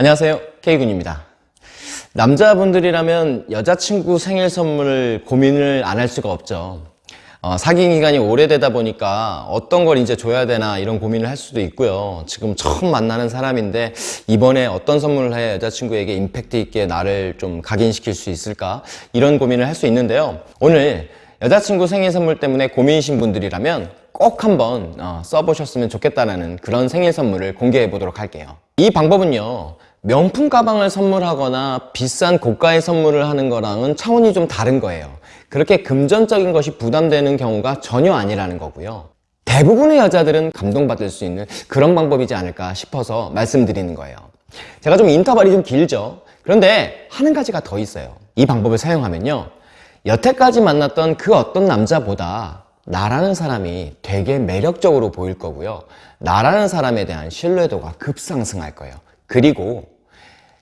안녕하세요. K군입니다. 남자분들이라면 여자친구 생일 선물을 고민을 안 할 수가 없죠. 어, 사귄 기간이 오래되다 보니까 어떤 걸 이제 줘야 되나 이런 고민을 할 수도 있고요. 지금 처음 만나는 사람인데 이번에 어떤 선물을 해 여자친구에게 임팩트 있게 나를 좀 각인시킬 수 있을까? 이런 고민을 할 수 있는데요. 오늘 여자친구 생일 선물 때문에 고민이신 분들이라면 꼭 한번 어, 써보셨으면 좋겠다는 그런 생일 선물을 공개해 보도록 할게요. 이 방법은요 명품 가방을 선물하거나 비싼 고가의 선물을 하는 거랑은 차원이 좀 다른 거예요. 그렇게 금전적인 것이 부담되는 경우가 전혀 아니라는 거고요. 대부분의 여자들은 감동받을 수 있는 그런 방법이지 않을까 싶어서 말씀드리는 거예요. 제가 좀 인터벌이 좀 길죠. 그런데 하는 가지가 더 있어요. 이 방법을 사용하면요. 여태까지 만났던 그 어떤 남자보다 나라는 사람이 되게 매력적으로 보일 거고요. 나라는 사람에 대한 신뢰도가 급상승할 거예요 그리고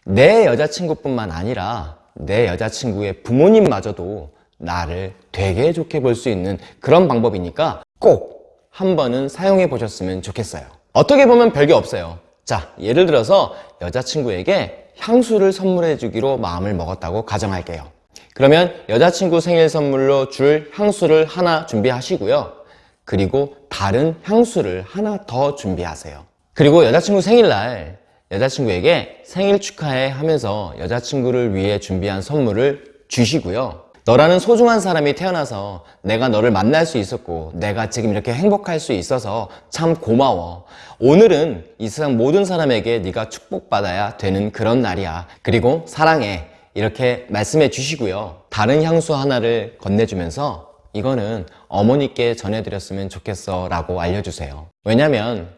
내 여자친구뿐만 아니라 내 여자친구의 부모님마저도 나를 되게 좋게 볼 수 있는 그런 방법이니까 꼭 한 번은 사용해 보셨으면 좋겠어요. 어떻게 보면 별게 없어요. 자 예를 들어서 여자친구에게 향수를 선물해 주기로 마음을 먹었다고 가정할게요. 그러면 여자친구 생일 선물로 줄 향수를 하나 준비하시고요. 그리고 다른 향수를 하나 더 준비하세요. 그리고 여자친구 생일날 여자친구에게 생일 축하해 하면서 여자친구를 위해 준비한 선물을 주시고요. 너라는 소중한 사람이 태어나서 내가 너를 만날 수 있었고 내가 지금 이렇게 행복할 수 있어서 참 고마워. 오늘은 이 세상 모든 사람에게 네가 축복받아야 되는 그런 날이야. 그리고 사랑해. 이렇게 말씀해 주시고요. 다른 향수 하나를 건네주면서 이거는 어머니께 전해드렸으면 좋겠어 라고 알려주세요. 왜냐면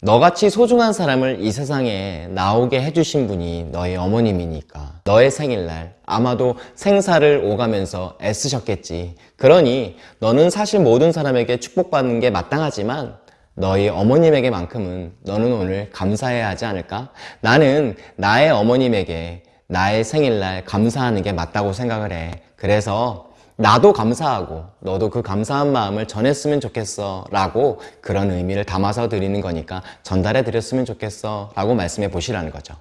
너같이 소중한 사람을 이 세상에 나오게 해주신 분이 너의 어머님이니까 너의 생일날 아마도 생사를 오가면서 애쓰셨겠지 그러니 너는 사실 모든 사람에게 축복받는 게 마땅하지만 너희 어머님에게만큼은 너는 오늘 감사해야 하지 않을까? 나는 나의 어머님에게 나의 생일날 감사하는 게 맞다고 생각을 해 그래서 나도 감사하고 너도 그 감사한 마음을 전했으면 좋겠어 라고 그런 의미를 담아서 드리는 거니까 전달해 드렸으면 좋겠어 라고 말씀해 보시라는 거죠.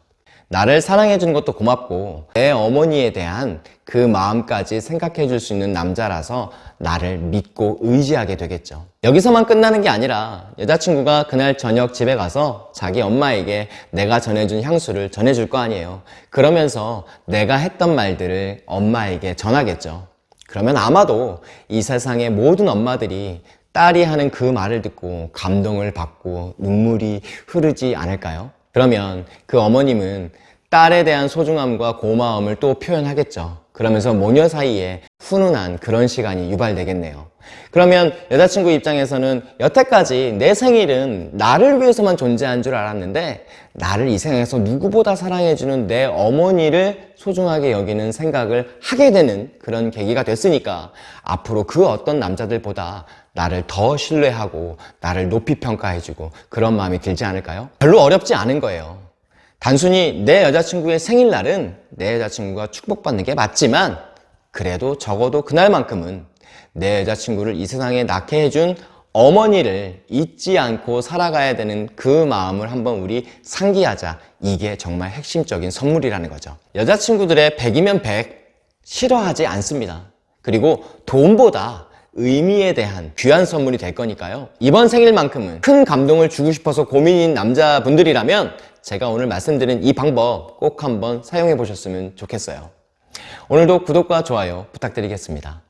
나를 사랑해 주는 것도 고맙고 내 어머니에 대한 그 마음까지 생각해 줄 수 있는 남자라서 나를 믿고 의지하게 되겠죠. 여기서만 끝나는 게 아니라 여자친구가 그날 저녁 집에 가서 자기 엄마에게 내가 전해준 향수를 전해줄 거 아니에요. 그러면서 내가 했던 말들을 엄마에게 전하겠죠 그러면 아마도 이 세상의 모든 엄마들이 딸이 하는 그 말을 듣고 감동을 받고 눈물이 흐르지 않을까요? 그러면 그 어머님은 딸에 대한 소중함과 고마움을 또 표현하겠죠 그러면서 모녀 사이에 훈훈한 그런 시간이 유발되겠네요 그러면 여자친구 입장에서는 여태까지 내 생일은 나를 위해서만 존재한 줄 알았는데 나를 이 세상에서 누구보다 사랑해주는 내 어머니를 소중하게 여기는 생각을 하게 되는 그런 계기가 됐으니까 앞으로 그 어떤 남자들보다 나를 더 신뢰하고 나를 높이 평가해주고 그런 마음이 들지 않을까요? 별로 어렵지 않은 거예요 단순히 내 여자친구의 생일날은 내 여자친구가 축복받는 게 맞지만 그래도 적어도 그날만큼은 내 여자친구를 이 세상에 낳게 해준 어머니를 잊지 않고 살아가야 되는 그 마음을 한번 우리 상기하자. 이게 정말 핵심적인 선물이라는 거죠. 여자친구들의 100이면 100 싫어하지 않습니다. 그리고 돈보다 의미에 대한 귀한 선물이 될 거니까요. 이번 생일만큼은 큰 감동을 주고 싶어서 고민인 남자분들이라면 제가 오늘 말씀드린 이 방법 꼭 한번 사용해 보셨으면 좋겠어요. 오늘도 구독과 좋아요 부탁드리겠습니다